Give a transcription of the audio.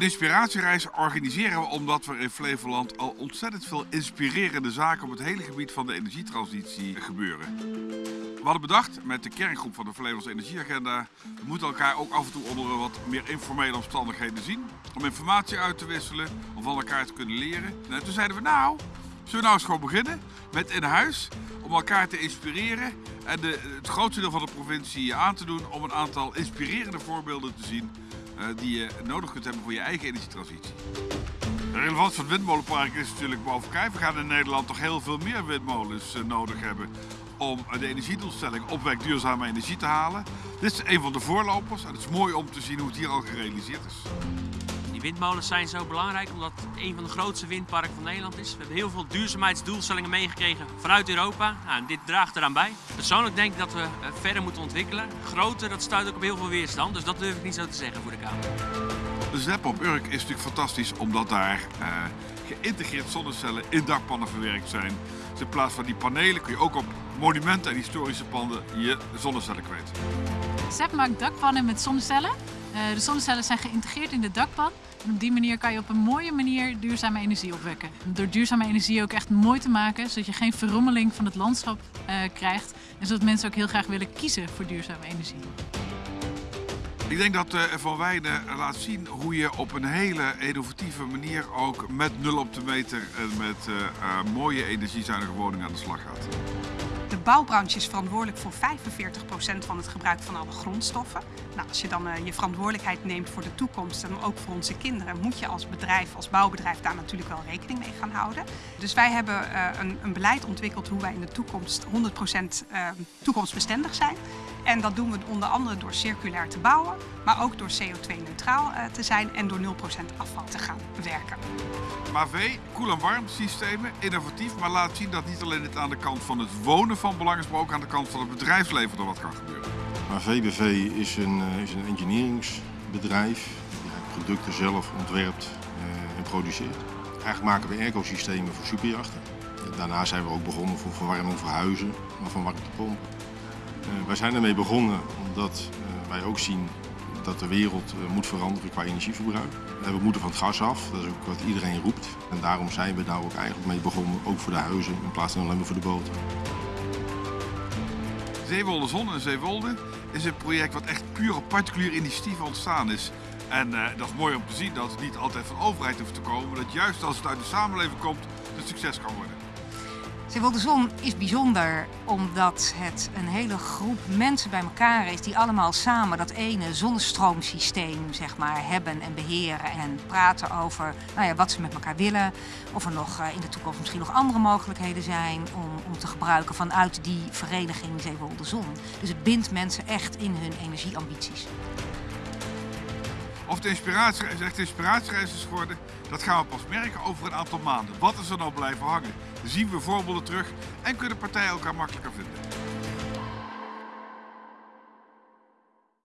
Een inspiratiereis organiseren we omdat we in Flevoland al ontzettend veel inspirerende zaken op het hele gebied van de energietransitie gebeuren. We hadden bedacht met de kerngroep van de Flevolandse Energieagenda, we moeten elkaar ook af en toe onder wat meer informele omstandigheden zien. Om informatie uit te wisselen, om van elkaar te kunnen leren. En toen zeiden we nou, zullen we nou eens gewoon beginnen met in huis om elkaar te inspireren en de, het grootste deel van de provincie aan te doen om een aantal inspirerende voorbeelden te zien eh, die je nodig kunt hebben voor je eigen energietransitie. De relevantie van het windmolenpark is natuurlijk boven kijf. We gaan in Nederland toch heel veel meer windmolens eh, nodig hebben om de energiedoelstelling opwek duurzame energie te halen. Dit is een van de voorlopers en het is mooi om te zien hoe het hier al gerealiseerd is. Windmolens zijn zo belangrijk omdat het een van de grootste windparken van Nederland is. We hebben heel veel duurzaamheidsdoelstellingen meegekregen vanuit Europa. Nou, dit draagt eraan bij. Persoonlijk denk ik dat we eh, verder moeten ontwikkelen. Groter, dat stuit ook op heel veel weerstand. Dus dat durf ik niet zo te zeggen voor de Kamer. De ZEP op Urk is natuurlijk fantastisch omdat daar uh, geïntegreerd zonnecellen in dakpannen verwerkt zijn. In plaats van die panelen kun je ook op monumenten en historische panden je zonnecellen kwijt. ZEP maakt dakpannen met zonnecellen. Uh, de zonnecellen zijn geïntegreerd in de dakpan. En op die manier kan je op een mooie manier duurzame energie opwekken. Door duurzame energie ook echt mooi te maken, zodat je geen verrommeling van het landschap uh, krijgt. En zodat mensen ook heel graag willen kiezen voor duurzame energie. Ik denk dat uh, Van Wijnen laat zien hoe je op een hele innovatieve manier ook met nul op de meter en met uh, uh, mooie energiezuinige woningen aan de slag gaat. De bouwbranche is verantwoordelijk voor 45% van het gebruik van alle grondstoffen. Nou, als je dan je verantwoordelijkheid neemt voor de toekomst en ook voor onze kinderen, moet je als bedrijf, als bouwbedrijf daar natuurlijk wel rekening mee gaan houden. Dus wij hebben een, beleid ontwikkeld hoe wij in de toekomst 100% uh, toekomstbestendig zijn. En dat doen we onder andere door circulair te bouwen, maar ook door CO2-neutraal uh, te zijn en door 0% afval te gaan werken. MAV, koel- en warm systemen, innovatief, maar laat zien dat niet alleen het aan de kant van het wonen van belang is, maar ook aan de kant van het bedrijfsleven er wat kan gebeuren. Maar VBV is een, is een engineeringsbedrijf die producten zelf ontwerpt uh, en produceert. Eigenlijk maken we ecosystemen voor superjachten. Daarna zijn we ook begonnen voor verwarming voor huizen, maar van warmtepompen. Uh, wij zijn ermee begonnen omdat uh, wij ook zien dat de wereld uh, moet veranderen qua energieverbruik. En we moeten van het gas af, dat is ook wat iedereen roept. En daarom zijn we daar ook eigenlijk mee begonnen, ook voor de huizen in plaats van alleen maar voor de boten. Zeewolde Zon en Zeewolde is een project wat echt puur op particulier initiatief ontstaan is. En dat is mooi om te zien dat het niet altijd van overheid hoeft te komen, maar dat juist als het uit de samenleving komt, het succes kan worden. Zeewolde Zon is bijzonder omdat het een hele groep mensen bij elkaar is die allemaal samen dat ene zonnestroomsysteem zeg maar, hebben en beheren en praten over nou ja, wat ze met elkaar willen. Of er nog in de toekomst misschien nog andere mogelijkheden zijn om, om te gebruiken vanuit die vereniging Zeewolde Zon. Dus het bindt mensen echt in hun energieambities. Of de inspiratiereis echt inspiratiereis is geworden, dat gaan we pas merken over een aantal maanden. Wat is er nou blijven hangen? Zien we voorbeelden terug en kunnen partijen elkaar makkelijker vinden.